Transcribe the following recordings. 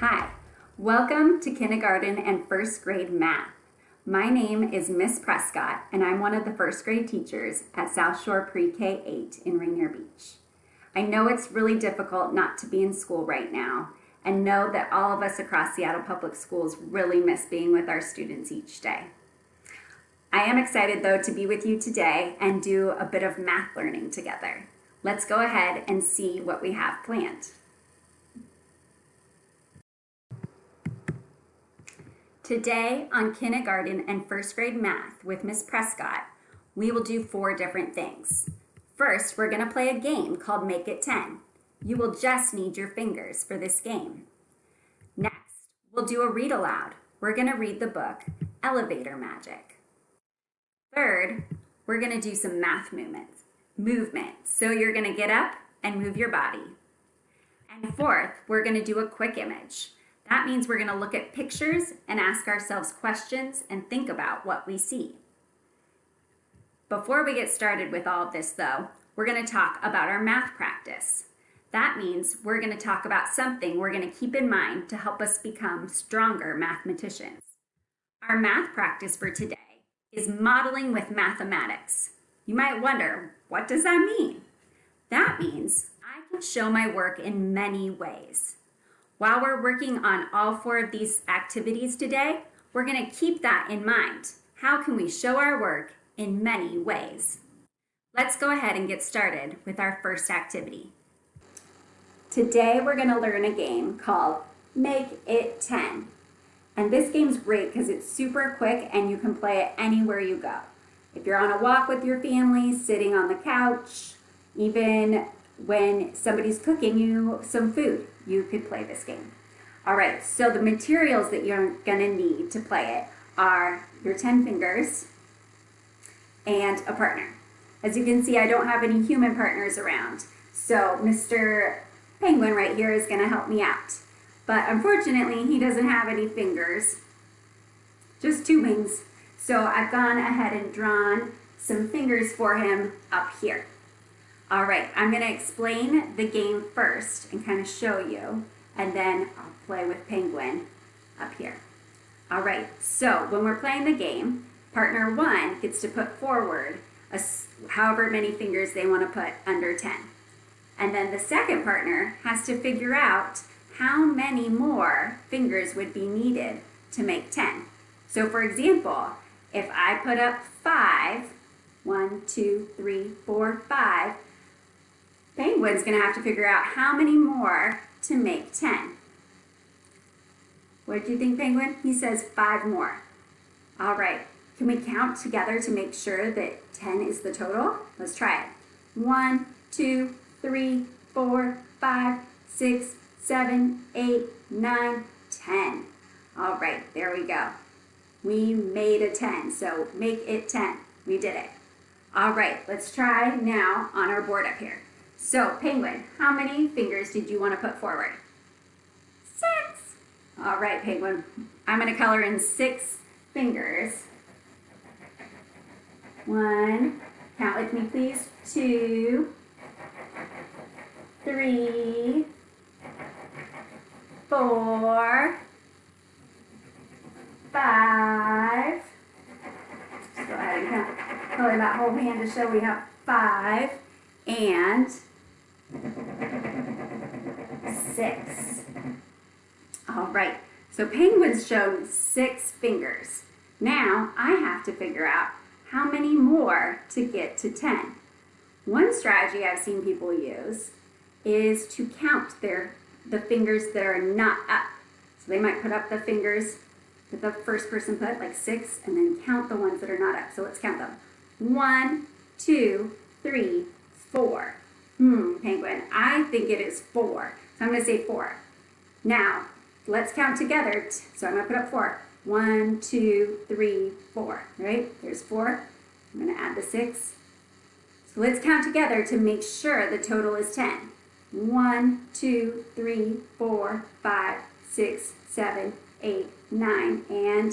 Hi, welcome to kindergarten and first grade math. My name is Miss Prescott and I'm one of the first grade teachers at South Shore Pre-K 8 in Rainier Beach. I know it's really difficult not to be in school right now and know that all of us across Seattle Public Schools really miss being with our students each day. I am excited though to be with you today and do a bit of math learning together. Let's go ahead and see what we have planned. Today on kindergarten and first grade math with Miss Prescott, we will do four different things. First, we're gonna play a game called Make It 10. You will just need your fingers for this game. Next, we'll do a read aloud. We're gonna read the book, Elevator Magic. Third, we're gonna do some math movements. Movement, so you're gonna get up and move your body. And fourth, we're gonna do a quick image. That means we're gonna look at pictures and ask ourselves questions and think about what we see. Before we get started with all of this though, we're gonna talk about our math practice. That means we're gonna talk about something we're gonna keep in mind to help us become stronger mathematicians. Our math practice for today is modeling with mathematics. You might wonder, what does that mean? That means I can show my work in many ways. While we're working on all four of these activities today, we're gonna keep that in mind. How can we show our work in many ways? Let's go ahead and get started with our first activity. Today we're gonna learn a game called Make It 10. And this game's great because it's super quick and you can play it anywhere you go. If you're on a walk with your family, sitting on the couch, even when somebody's cooking you some food, you could play this game. All right, so the materials that you're gonna need to play it are your 10 fingers and a partner. As you can see, I don't have any human partners around. So Mr. Penguin right here is gonna help me out. But unfortunately, he doesn't have any fingers, just two wings. So I've gone ahead and drawn some fingers for him up here. All right, I'm gonna explain the game first and kind of show you, and then I'll play with Penguin up here. All right, so when we're playing the game, partner one gets to put forward a, however many fingers they wanna put under 10. And then the second partner has to figure out how many more fingers would be needed to make 10. So for example, if I put up five, one, two, three, four, five, Penguin's gonna have to figure out how many more to make 10. What do you think, Penguin? He says five more. All right, can we count together to make sure that 10 is the total? Let's try it. One, two, three, four, five, six, seven, eight, nine, 10. All right, there we go. We made a 10, so make it 10. We did it. All right, let's try now on our board up here. So, Penguin, how many fingers did you want to put forward? Six. All right, Penguin. I'm going to color in six fingers. One, count with me please, two, three, four, five. Let's go ahead and color that whole hand to show we have five, and six. All right, so penguins show six fingers. Now I have to figure out how many more to get to 10. One strategy I've seen people use is to count their the fingers that are not up. So they might put up the fingers that the first person put, like six, and then count the ones that are not up. So let's count them. One, two, three, four. Hmm, penguin, I think it is four. So I'm gonna say four. Now, let's count together. So I'm gonna put up four. One, two, three, four, right? There's four. I'm gonna add the six. So let's count together to make sure the total is 10. One, two, three, four, five, six, seven, eight, nine, and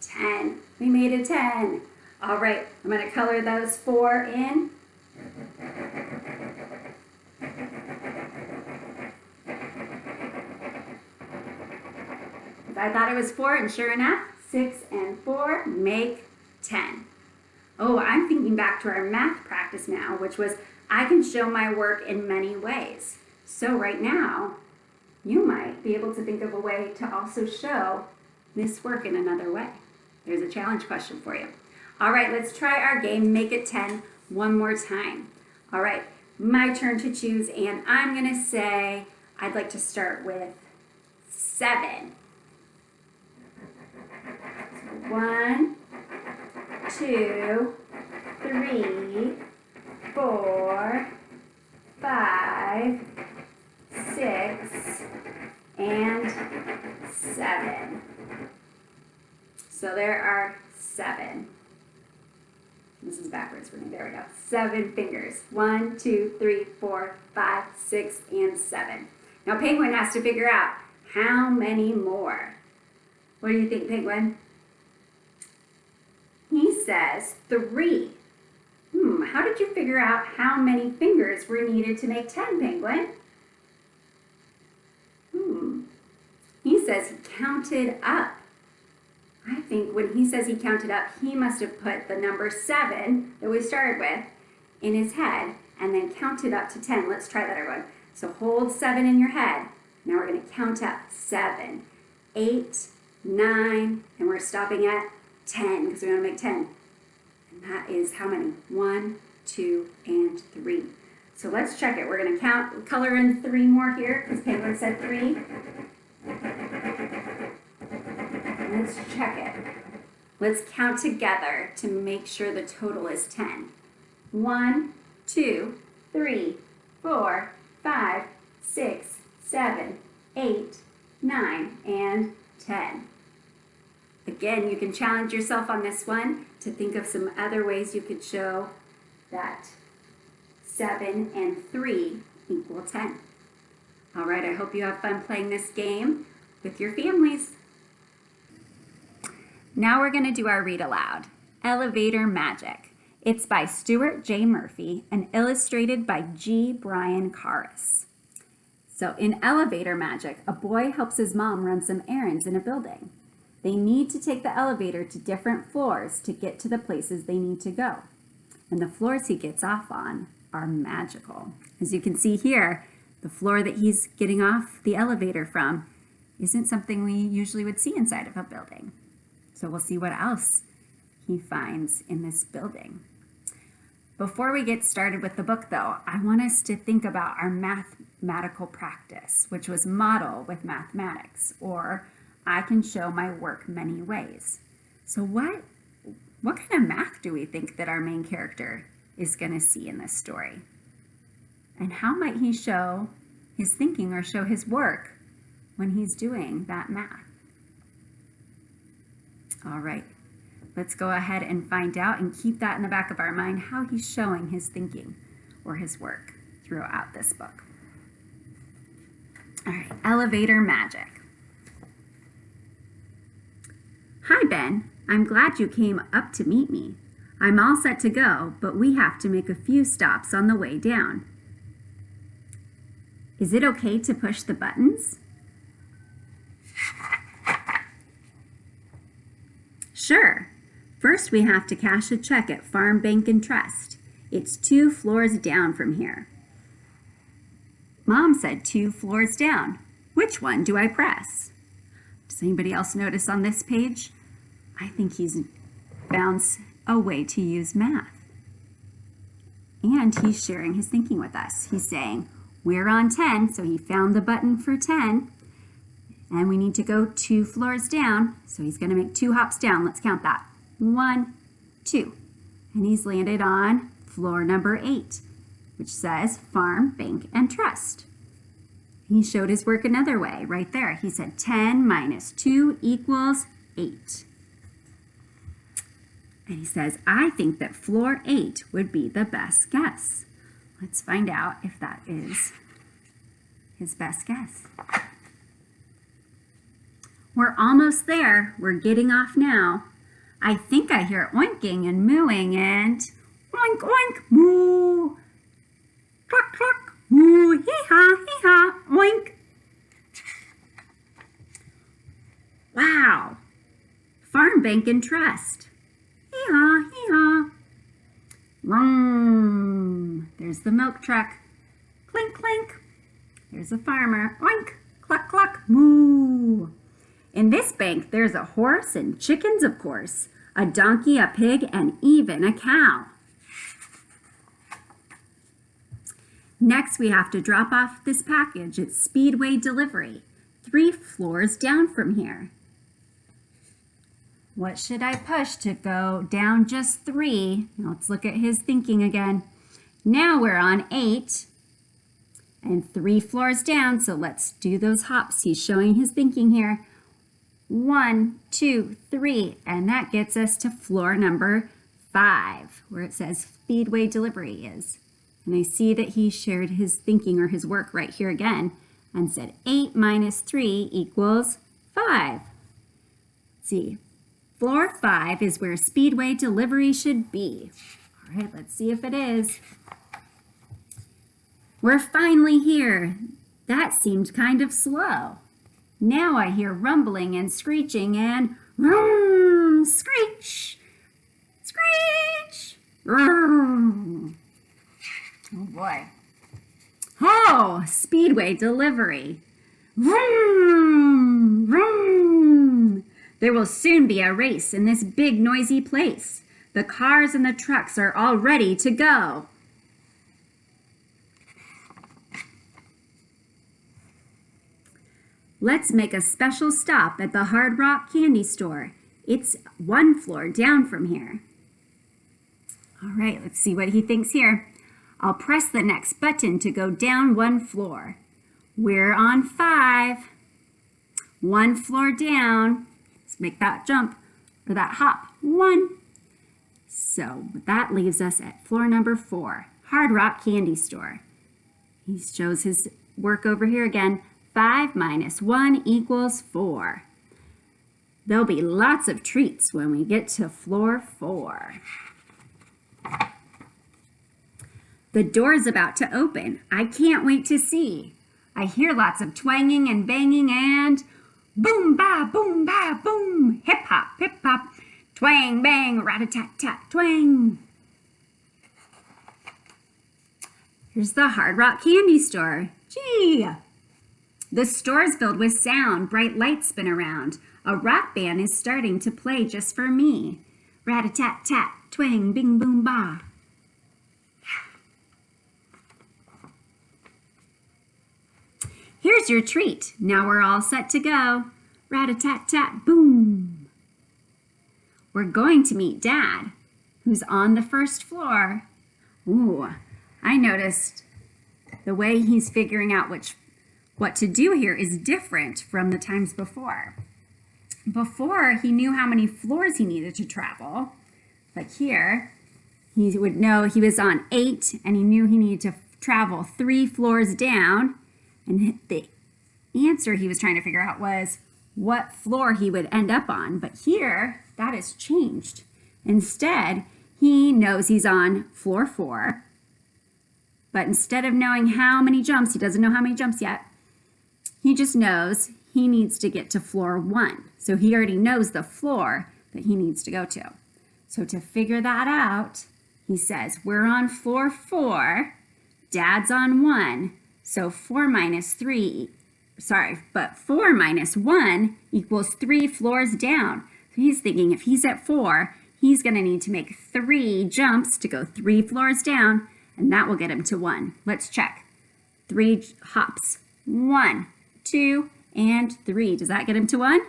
10. We made a 10. All right, I'm gonna color those four in. I thought it was four, and sure enough, six and four make 10. Oh, I'm thinking back to our math practice now, which was I can show my work in many ways. So right now, you might be able to think of a way to also show this work in another way. There's a challenge question for you. All right, let's try our game, make it 10 one more time. All right, my turn to choose, and I'm gonna say I'd like to start with seven. One, two, three, four, five, six, and seven. So there are seven. This is backwards for me. There we go. Seven fingers. One, two, three, four, five, six, and seven. Now Penguin has to figure out how many more. What do you think, Penguin? Says three. Hmm, how did you figure out how many fingers were needed to make 10, Penguin? Hmm, he says he counted up. I think when he says he counted up, he must have put the number seven that we started with in his head and then counted up to 10. Let's try that, everyone. So hold seven in your head. Now we're gonna count up seven, eight, nine, and we're stopping at 10 because we wanna make 10. And that is how many? One, two, and three. So let's check it. We're gonna count, color in three more here because Penguin said three. Let's check it. Let's count together to make sure the total is 10. One, two, three, four, five, six, seven, eight, nine, and 10. Again, you can challenge yourself on this one to think of some other ways you could show that 7 and 3 equal 10. All right, I hope you have fun playing this game with your families. Now we're gonna do our read aloud, Elevator Magic. It's by Stuart J. Murphy and illustrated by G. Brian Karas. So in Elevator Magic, a boy helps his mom run some errands in a building. They need to take the elevator to different floors to get to the places they need to go. And the floors he gets off on are magical. As you can see here, the floor that he's getting off the elevator from isn't something we usually would see inside of a building. So we'll see what else he finds in this building. Before we get started with the book though, I want us to think about our mathematical practice, which was model with mathematics, or I can show my work many ways. So what, what kind of math do we think that our main character is gonna see in this story? And how might he show his thinking or show his work when he's doing that math? All right, let's go ahead and find out and keep that in the back of our mind, how he's showing his thinking or his work throughout this book. All right, elevator magic. Hi, Ben. I'm glad you came up to meet me. I'm all set to go, but we have to make a few stops on the way down. Is it okay to push the buttons? Sure. First, we have to cash a check at Farm Bank and Trust. It's two floors down from here. Mom said two floors down. Which one do I press? Does anybody else notice on this page? I think he's found a way to use math. And he's sharing his thinking with us. He's saying, we're on 10, so he found the button for 10. And we need to go two floors down. So he's gonna make two hops down. Let's count that. One, two. And he's landed on floor number eight, which says Farm, Bank, and Trust. He showed his work another way right there. He said 10 minus 2 equals 8. And he says, I think that floor 8 would be the best guess. Let's find out if that is his best guess. We're almost there. We're getting off now. I think I hear oinking and mooing and oink, oink, moo, cluck, cluck, moo, hee-haw, hee-haw, oink. Wow. Farm Bank and trust. Vroom. There's the milk truck. Clink, clink. There's a farmer. Oink, cluck, cluck, moo. In this bank, there's a horse and chickens, of course, a donkey, a pig, and even a cow. Next, we have to drop off this package at Speedway Delivery, three floors down from here. What should I push to go down just three? Let's look at his thinking again. Now we're on eight and three floors down, so let's do those hops. He's showing his thinking here. One, two, three, and that gets us to floor number five, where it says Speedway Delivery is. And I see that he shared his thinking or his work right here again and said 8 minus 3 equals 5. Let's see, floor 5 is where Speedway delivery should be. All right, let's see if it is. We're finally here. That seemed kind of slow. Now I hear rumbling and screeching and vroom, screech, screech, vroom. Oh boy. Oh, Speedway delivery. Vroom, vroom. There will soon be a race in this big noisy place. The cars and the trucks are all ready to go. Let's make a special stop at the Hard Rock Candy Store. It's one floor down from here. All right, let's see what he thinks here. I'll press the next button to go down one floor. We're on five. One floor down. Make that jump or that hop. One. So that leaves us at floor number four, Hard Rock Candy Store. He shows his work over here again. 5 minus 1 equals 4. There'll be lots of treats when we get to floor 4. The door's about to open. I can't wait to see. I hear lots of twanging and banging and boom, ba, boom, ba, boom, hip hop, hip hop, twang, bang, rat-a-tat-tat, twang. Here's the Hard Rock Candy Store. Gee! The store's filled with sound, bright lights spin around. A rock band is starting to play just for me. Rat-a-tat-tat, twang, bing, boom, ba. Here's your treat. Now we're all set to go. Rat-a-tat-tat, boom. We're going to meet Dad, who's on the first floor. Ooh, I noticed the way he's figuring out which what to do here is different from the times before. Before, he knew how many floors he needed to travel, but here, he would know he was on eight and he knew he needed to travel three floors down and the answer he was trying to figure out was what floor he would end up on. But here, that has changed. Instead, he knows he's on floor four. But instead of knowing how many jumps, he doesn't know how many jumps yet. He just knows he needs to get to floor one. So he already knows the floor that he needs to go to. So to figure that out, he says, we're on floor four, dad's on one, so 4 minus 3, sorry, but 4 minus 1 equals 3 floors down. So he's thinking if he's at 4, he's going to need to make 3 jumps to go 3 floors down, and that will get him to 1. Let's check. 3 hops. 1, 2, and 3. Does that get him to 1?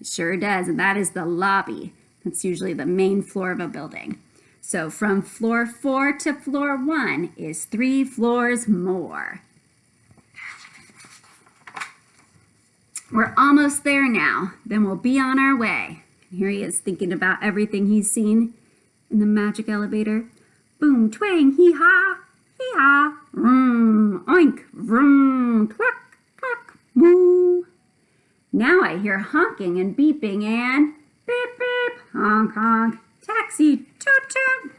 It sure does, and that is the lobby. That's usually the main floor of a building. So from floor 4 to floor 1 is 3 floors more. We're almost there now. Then we'll be on our way. Here he is thinking about everything he's seen in the magic elevator. Boom, twang, hee-haw, hee-haw, vroom, oink, vroom, cluck, cluck, moo. Now I hear honking and beeping and beep, beep, honk, honk, taxi, toot, toot.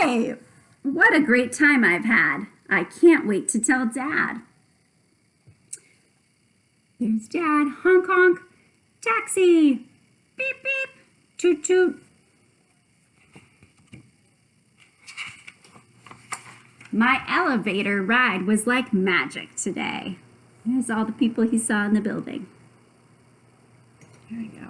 Hey, what a great time I've had. I can't wait to tell Dad. There's Dad. Honk honk. Taxi. Beep beep. Toot toot. My elevator ride was like magic today. There's all the people he saw in the building. There we go.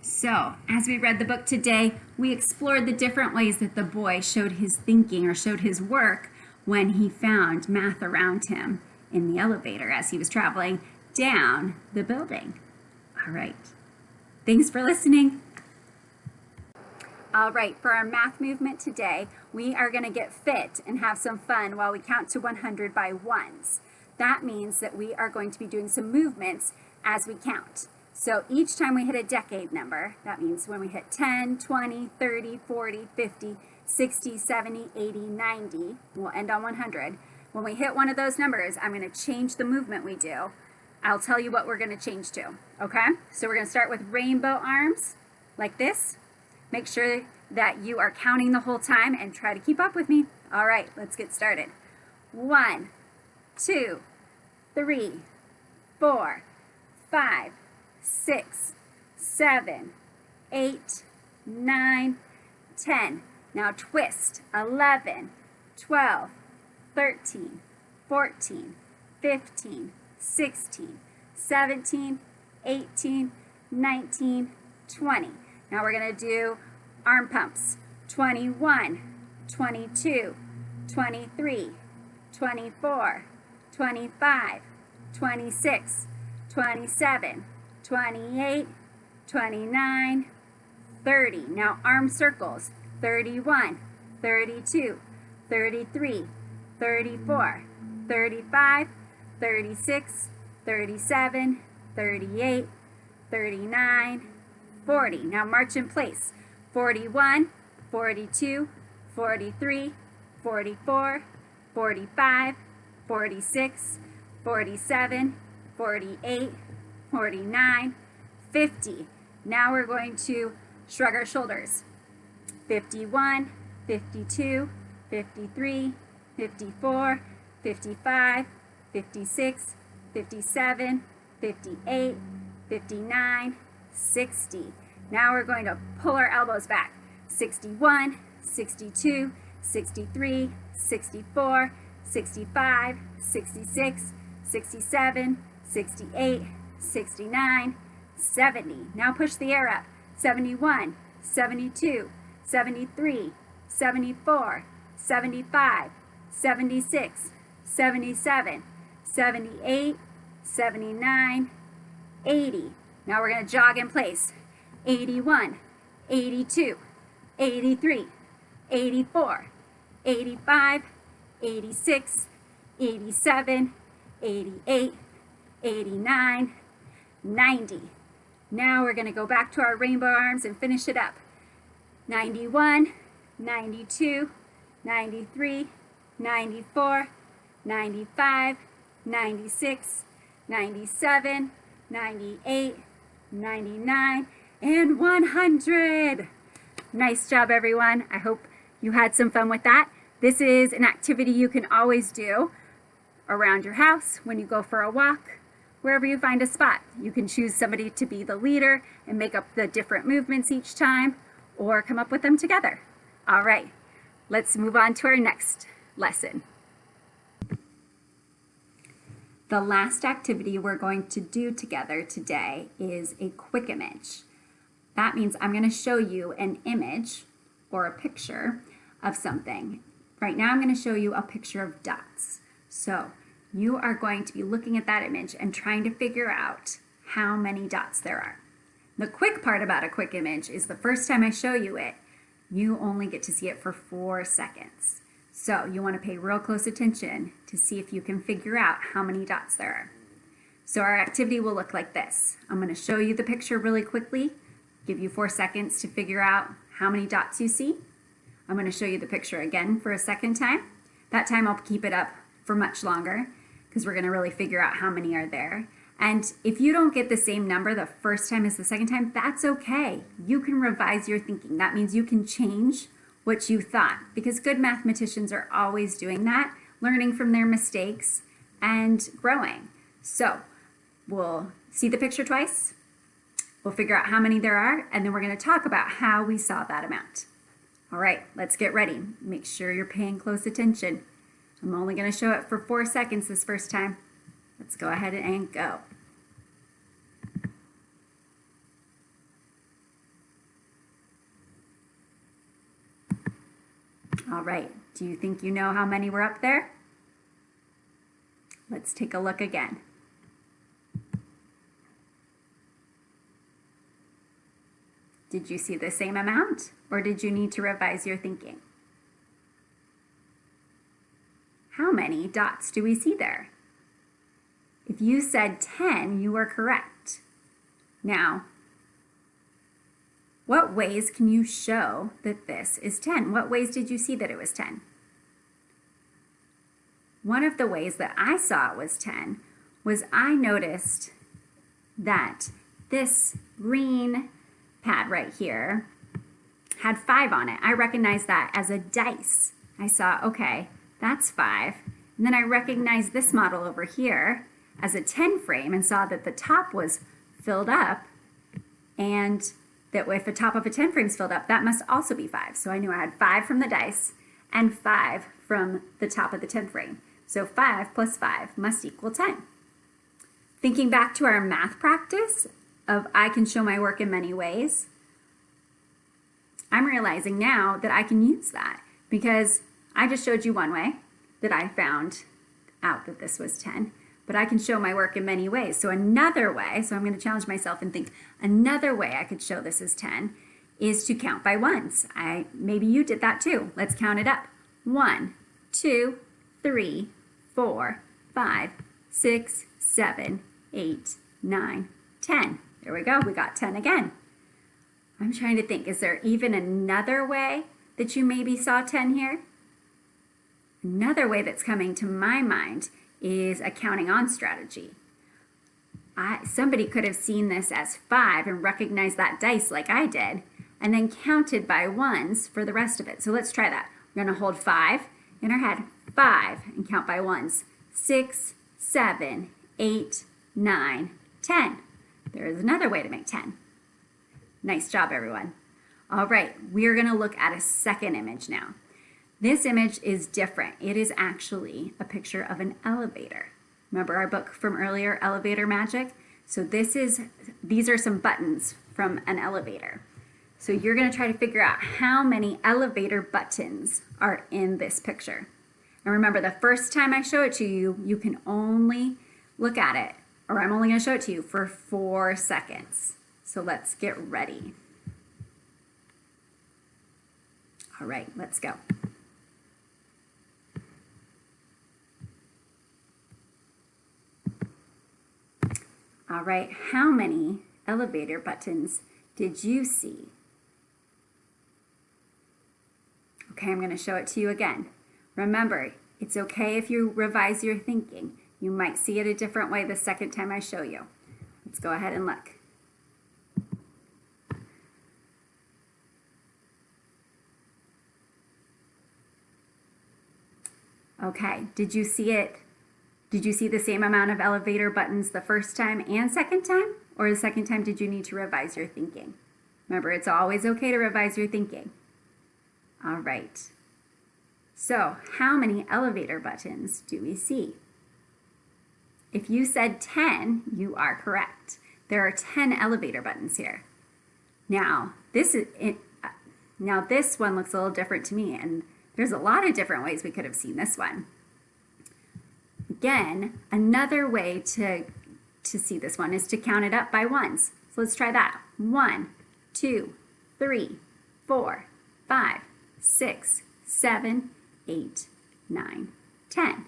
So, as we read the book today, we explored the different ways that the boy showed his thinking or showed his work when he found math around him in the elevator as he was traveling down the building. All right. Thanks for listening. All right, for our math movement today, we are going to get fit and have some fun while we count to 100 by ones. That means that we are going to be doing some movements as we count. So each time we hit a decade number, that means when we hit 10, 20, 30, 40, 50, 60, 70, 80, 90, we'll end on 100. When we hit one of those numbers, I'm going to change the movement we do. I'll tell you what we're going to change to, okay? So we're going to start with rainbow arms, like this. Make sure that you are counting the whole time and try to keep up with me. All right, let's get started. One, two, three, four, five, six, seven, eight, nine, ten. Now twist. Eleven, twelve, thirteen, fourteen, fifteen, sixteen, seventeen, eighteen, nineteen, twenty. Now we're going to do arm pumps. 21, 22, 23, 24, 25, 26, 27, 28, 29, 30. Now arm circles. 31, 32, 33, 34, 35, 36, 37, 38, 39, 40. Now march in place. 41, 42, 43, 44, 45, 46, 47, 48, 49, 50. Now we're going to shrug our shoulders. 51, 52, 53, 54, 55, 56, 57, 58, 59, 60. Now we're going to pull our elbows back. 61, 62, 63, 64, 65, 66, 67, 68, 69, 70. Now push the air up. 71, 72, 73, 74, 75, 76, 77, 78, 79, 80. Now we're going to jog in place. 81, 82, 83, 84, 85, 86, 87, 88, 89, 90. Now we're going to go back to our rainbow arms and finish it up. 91, 92, 93, 94, 95, 96, 97, 98, 99, and 100. Nice job, everyone. I hope you had some fun with that. This is an activity you can always do around your house, when you go for a walk, wherever you find a spot. You can choose somebody to be the leader and make up the different movements each time or come up with them together. All right, let's move on to our next lesson. The last activity we're going to do together today is a quick image. That means I'm going to show you an image or a picture of something. Right now I'm going to show you a picture of dots. So you are going to be looking at that image and trying to figure out how many dots there are. The quick part about a quick image is the first time I show you it, you only get to see it for four seconds. So you want to pay real close attention to see if you can figure out how many dots there are. So our activity will look like this. I'm going to show you the picture really quickly give you four seconds to figure out how many dots you see. I'm going to show you the picture again for a second time. That time I'll keep it up for much longer because we're going to really figure out how many are there. And if you don't get the same number the first time as the second time, that's okay. You can revise your thinking. That means you can change what you thought because good mathematicians are always doing that, learning from their mistakes and growing. So we'll see the picture twice We'll figure out how many there are, and then we're going to talk about how we saw that amount. All right, let's get ready. Make sure you're paying close attention. I'm only going to show it for four seconds this first time. Let's go ahead and go. All right, do you think you know how many were up there? Let's take a look again. Did you see the same amount or did you need to revise your thinking? How many dots do we see there? If you said 10, you are correct. Now, what ways can you show that this is 10? What ways did you see that it was 10? One of the ways that I saw it was 10 was I noticed that this green pad right here had five on it. I recognized that as a dice. I saw, okay, that's five. And then I recognized this model over here as a 10 frame and saw that the top was filled up and that if the top of a 10 frame is filled up, that must also be five. So I knew I had five from the dice and five from the top of the 10 frame. So five plus five must equal 10. Thinking back to our math practice, of I can show my work in many ways, I'm realizing now that I can use that because I just showed you one way that I found out that this was 10, but I can show my work in many ways. So another way, so I'm going to challenge myself and think another way I could show this as 10 is to count by ones. I Maybe you did that too. Let's count it up. One, two, three, four, five, six, seven, eight, nine, ten. There we go, we got 10 again. I'm trying to think, is there even another way that you maybe saw 10 here? Another way that's coming to my mind is a counting on strategy. I, somebody could have seen this as five and recognized that dice like I did, and then counted by ones for the rest of it. So let's try that. We're gonna hold five in our head, five, and count by ones. Six, seven, eight, nine, ten. There is another way to make 10. Nice job, everyone. All right, we're gonna look at a second image now. This image is different. It is actually a picture of an elevator. Remember our book from earlier, Elevator Magic? So this is, these are some buttons from an elevator. So you're gonna try to figure out how many elevator buttons are in this picture. And remember, the first time I show it to you, you can only look at it or I'm only to show it to you for four seconds. So let's get ready. All right, let's go. All right, how many elevator buttons did you see? Okay, I'm going to show it to you again. Remember, it's okay if you revise your thinking. You might see it a different way the second time I show you. Let's go ahead and look. Okay, did you see it? Did you see the same amount of elevator buttons the first time and second time? Or the second time did you need to revise your thinking? Remember, it's always okay to revise your thinking. All right. So, how many elevator buttons do we see? If you said 10, you are correct. There are 10 elevator buttons here. Now, this is it, uh, now this one looks a little different to me, and there's a lot of different ways we could have seen this one. Again, another way to, to see this one is to count it up by ones. So let's try that. One, two, three, four, five, six, seven, eight, nine, ten.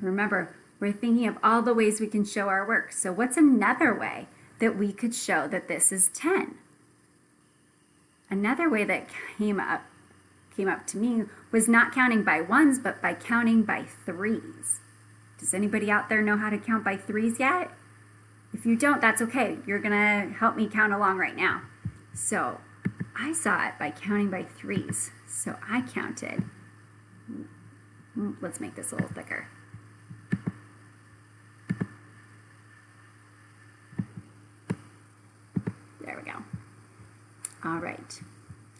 Remember, we're thinking of all the ways we can show our work. So what's another way that we could show that this is 10? Another way that came up came up to me was not counting by ones, but by counting by threes. Does anybody out there know how to count by threes yet? If you don't, that's okay. You're gonna help me count along right now. So I saw it by counting by threes. So I counted. Let's make this a little thicker. There we go. All right.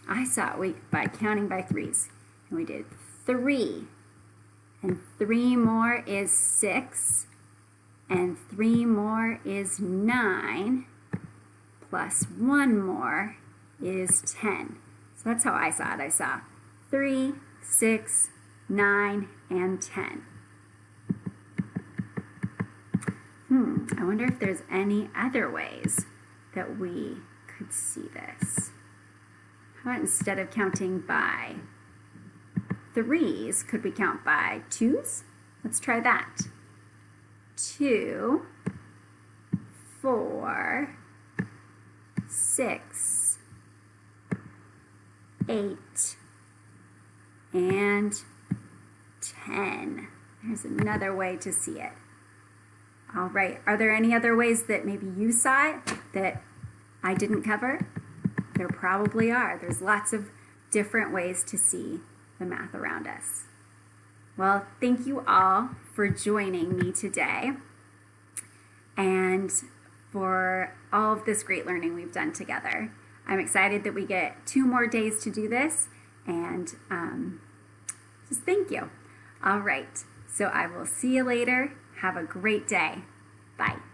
I saw it by counting by threes. And we did three, and three more is six. And three more is nine. Plus one more is 10. So that's how I saw it. I saw three, six, nine, and 10. Hmm, I wonder if there's any other ways that we could see this. How about instead of counting by threes, could we count by twos? Let's try that. Two, four, six, eight, and 10. There's another way to see it. All right, are there any other ways that maybe you saw it that I didn't cover? There probably are. There's lots of different ways to see the math around us. Well, thank you all for joining me today and for all of this great learning we've done together. I'm excited that we get two more days to do this and um, just thank you. All right, so I will see you later. Have a great day. Bye.